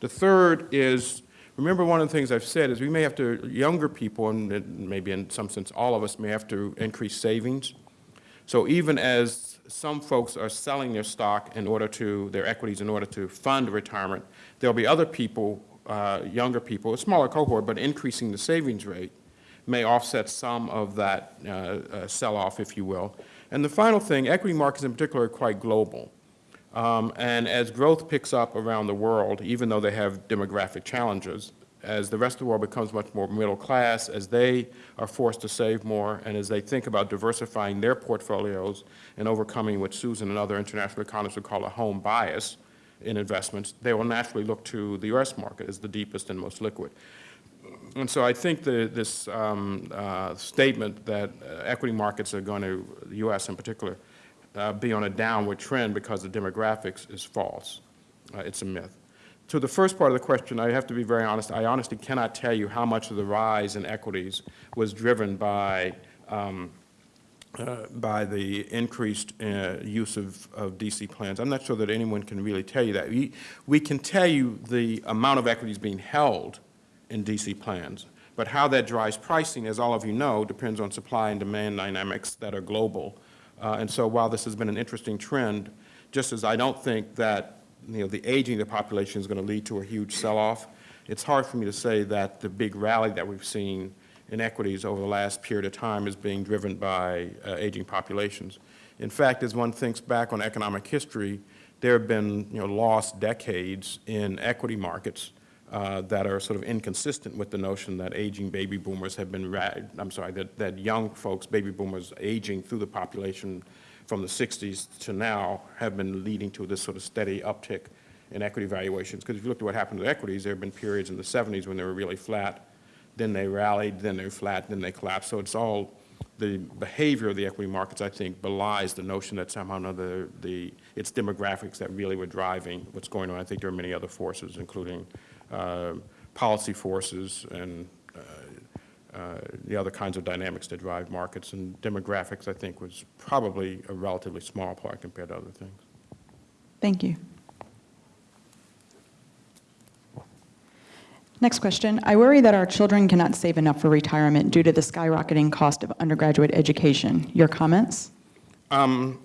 The third is Remember, one of the things I've said is we may have to, younger people, and maybe in some sense all of us, may have to increase savings. So even as some folks are selling their stock in order to, their equities in order to fund retirement, there'll be other people, uh, younger people, a smaller cohort, but increasing the savings rate may offset some of that uh, uh, sell-off, if you will. And the final thing, equity markets in particular are quite global. Um, and as growth picks up around the world, even though they have demographic challenges, as the rest of the world becomes much more middle class, as they are forced to save more, and as they think about diversifying their portfolios and overcoming what Susan and other international economists would call a home bias in investments, they will naturally look to the U.S. market as the deepest and most liquid. And so I think the, this um, uh, statement that uh, equity markets are going to, the U.S. in particular, uh, be on a downward trend because of demographics is false. Uh, It's a myth. To the first part of the question, I have to be very honest. I honestly cannot tell you how much of the rise in equities was driven by, um, uh, by the increased uh, use of, of DC plans. I'm not sure that anyone can really tell you that. We, we can tell you the amount of equities being held in DC plans, but how that drives pricing, as all of you know, depends on supply and demand dynamics that are global. Uh, and so while this has been an interesting trend, just as I don't think that you know, the aging of the population is going to lead to a huge sell-off, it's hard for me to say that the big rally that we've seen in equities over the last period of time is being driven by uh, aging populations. In fact, as one thinks back on economic history, there have been you know, lost decades in equity markets uh, that are sort of inconsistent with the notion that aging baby boomers have been, I'm sorry, that, that young folks, baby boomers aging through the population from the 60s to now have been leading to this sort of steady uptick in equity valuations. Because if you look at what happened to equities, there have been periods in the 70s when they were really flat, then they rallied, then they're flat, then they collapsed. So it's all, the behavior of the equity markets, I think, belies the notion that somehow or another the, it's demographics that really were driving what's going on. I think there are many other forces, including policy forces and uh, uh, the other kinds of dynamics that drive markets. And demographics, I think, was probably a relatively small part compared to other things. Thank you. Next question. I worry that our children cannot save enough for retirement due to the skyrocketing cost of undergraduate education. Your comments? Um,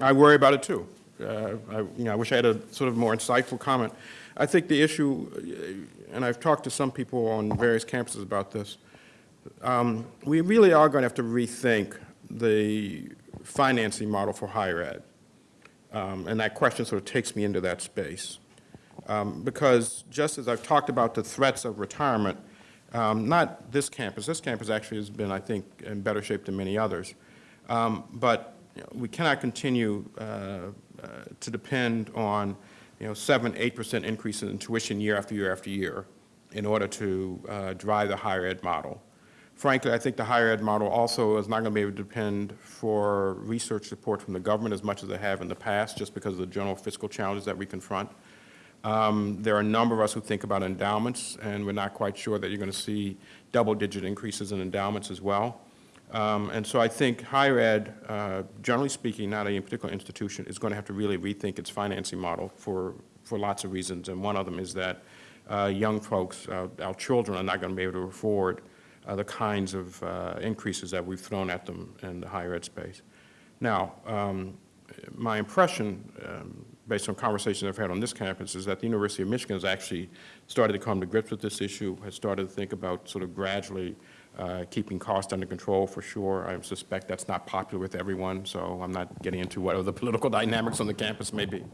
I worry about it too. Uh, I, you know, I wish I had a sort of more insightful comment. I think the issue, uh, and I've talked to some people on various campuses about this, um, we really are going to have to rethink the financing model for higher ed. Um, and that question sort of takes me into that space. Um, because just as I've talked about the threats of retirement, um, not this campus, this campus actually has been, I think, in better shape than many others. Um, but you know, we cannot continue uh, uh, to depend on, you know, seven, eight percent increases in tuition year after year after year in order to uh, drive the higher ed model. Frankly, I think the higher ed model also is not going to be able to depend for research support from the government as much as they have in the past, just because of the general fiscal challenges that we confront. Um, there are a number of us who think about endowments, and we're not quite sure that you're going to see double-digit increases in endowments as well. Um, and so I think higher ed, uh, generally speaking, not any particular institution, is going to have to really rethink its financing model for, for lots of reasons. And one of them is that uh, young folks, uh, our children, are not going to be able to afford uh, the kinds of uh, increases that we've thrown at them in the higher ed space. Now, um, my impression, um, based on conversations I've had on this campus, is that the University of Michigan has actually started to come to grips with this issue, has started to think about sort of gradually uh, keeping costs under control for sure. I suspect that's not popular with everyone, so I'm not getting into what the (laughs) political dynamics on the campus may be.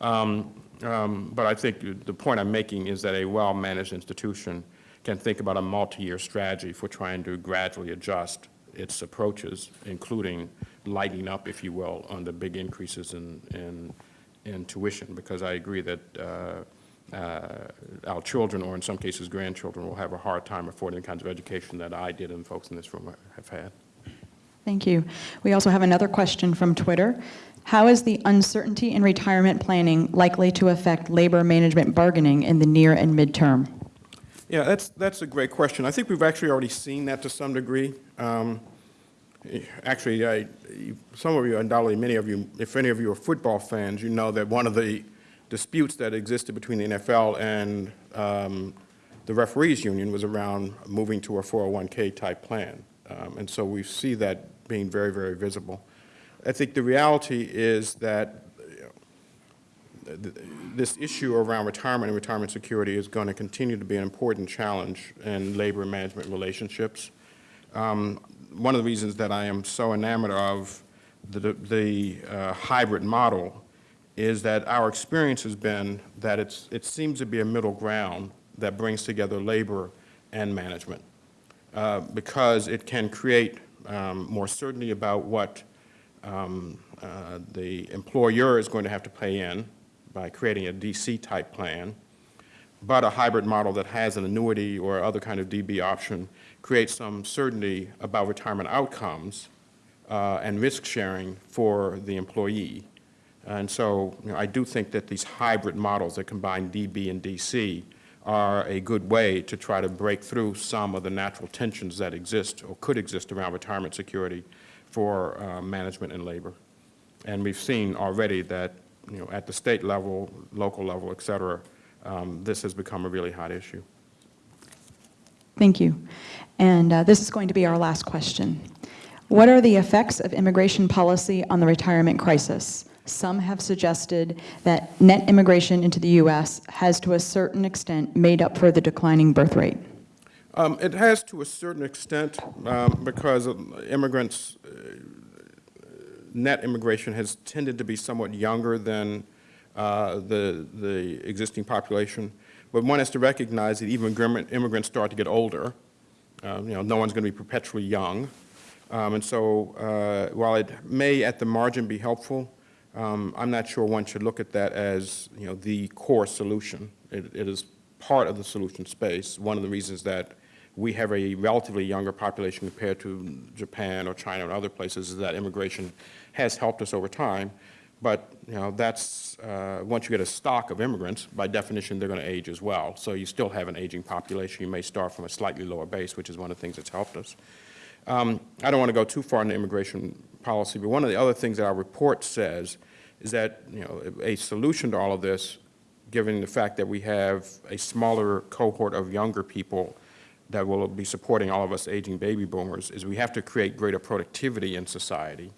Um, um, but I think the point I'm making is that a well-managed institution can think about a multi-year strategy for trying to gradually adjust its approaches, including lighting up, if you will, on the big increases in, in, in tuition, because I agree that uh, uh, our children, or in some cases grandchildren, will have a hard time affording the kinds of education that I did and folks in this room have had. Thank you. We also have another question from Twitter. How is the uncertainty in retirement planning likely to affect labor management bargaining in the near and midterm? Yeah, that's, that's a great question. I think we've actually already seen that to some degree. Um, actually, I, some of you, undoubtedly many of you, if any of you are football fans, you know that one of the disputes that existed between the NFL and um, the referees union was around moving to a 401K type plan. Um, And so we see that being very, very visible. I think the reality is that th- this issue around retirement and retirement security is going to continue to be an important challenge in labor management relationships. Um, One of the reasons that I am so enamored of the, the uh, hybrid model is that our experience has been that it's, it seems to be a middle ground that brings together labor and management uh, because it can create um, more certainty about what um, uh, the employer is going to have to pay in by creating a DC-type plan, but a hybrid model that has an annuity or other kind of DB option creates some certainty about retirement outcomes uh, and risk sharing for the employee. And so, you know, I do think that these hybrid models that combine DB and DC are a good way to try to break through some of the natural tensions that exist or could exist around retirement security for uh, management and labor. And we've seen already that, you know, at the state level, local level, et cetera, um, this has become a really hot issue. Thank you. And uh, this is going to be our last question. What are the effects of immigration policy on the retirement crisis? Some have suggested that net immigration into the U.S. has to a certain extent made up for the declining birth rate. Um, It has to a certain extent um, because immigrants, uh, net immigration has tended to be somewhat younger than uh, the, the existing population. But one has to recognize that even immigrant- immigrants start to get older. Uh, You know, no one's going to be perpetually young. Um, And so uh, while it may at the margin be helpful, um, I'm not sure one should look at that as, you know, the core solution. It it is part of the solution space. One of the reasons that we have a relatively younger population compared to Japan or China and other places is that immigration has helped us over time. But, you know, that's, uh, once you get a stock of immigrants, by definition, they're going to age as well. So you still have an aging population. You may start from a slightly lower base, which is one of the things that's helped us. Um, I don't want to go too far into immigration policy, but one of the other things that our report says is that, you know, a solution to all of this, given the fact that we have a smaller cohort of younger people that will be supporting all of us aging baby boomers, is we have to create greater productivity in society.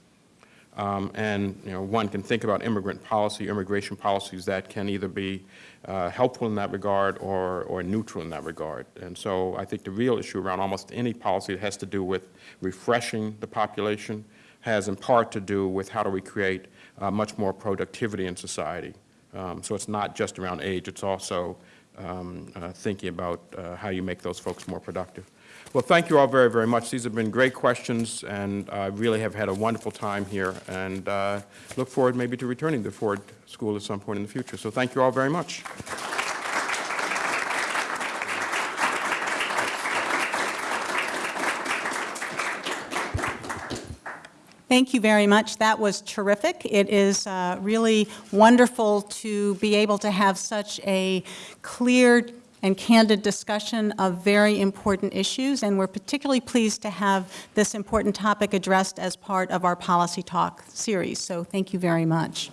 Um, And, you know, one can think about immigrant policy, immigration policies that can either be uh, helpful in that regard or, or neutral in that regard. And so I think the real issue around almost any policy that has to do with refreshing the population has in part to do with how do we create uh, much more productivity in society. Um, So it's not just around age, it's also um, uh, thinking about uh, how you make those folks more productive. Well, thank you all very, very much. These have been great questions, and I really have had a wonderful time here, and uh, look forward maybe to returning to Ford School at some point in the future. So thank you all very much. Thank you very much. That was terrific. It is uh, really wonderful to be able to have such a clear and candid discussion of very important issues, and we're particularly pleased to have this important topic addressed as part of our Policy Talk series, so thank you very much.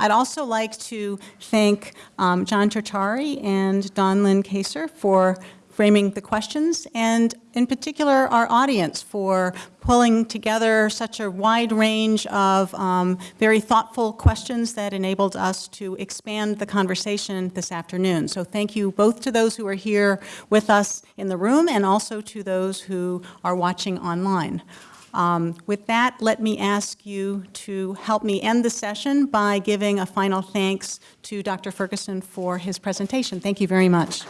I'd also like to thank um, John Tertari and Don Lynn Kaser for framing the questions, and in particular, our audience for pulling together such a wide range of um, very thoughtful questions that enabled us to expand the conversation this afternoon. So thank you both to those who are here with us in the room and also to those who are watching online. Um, With that, let me ask you to help me end the session by giving a final thanks to Dr. Ferguson for his presentation. Thank you very much.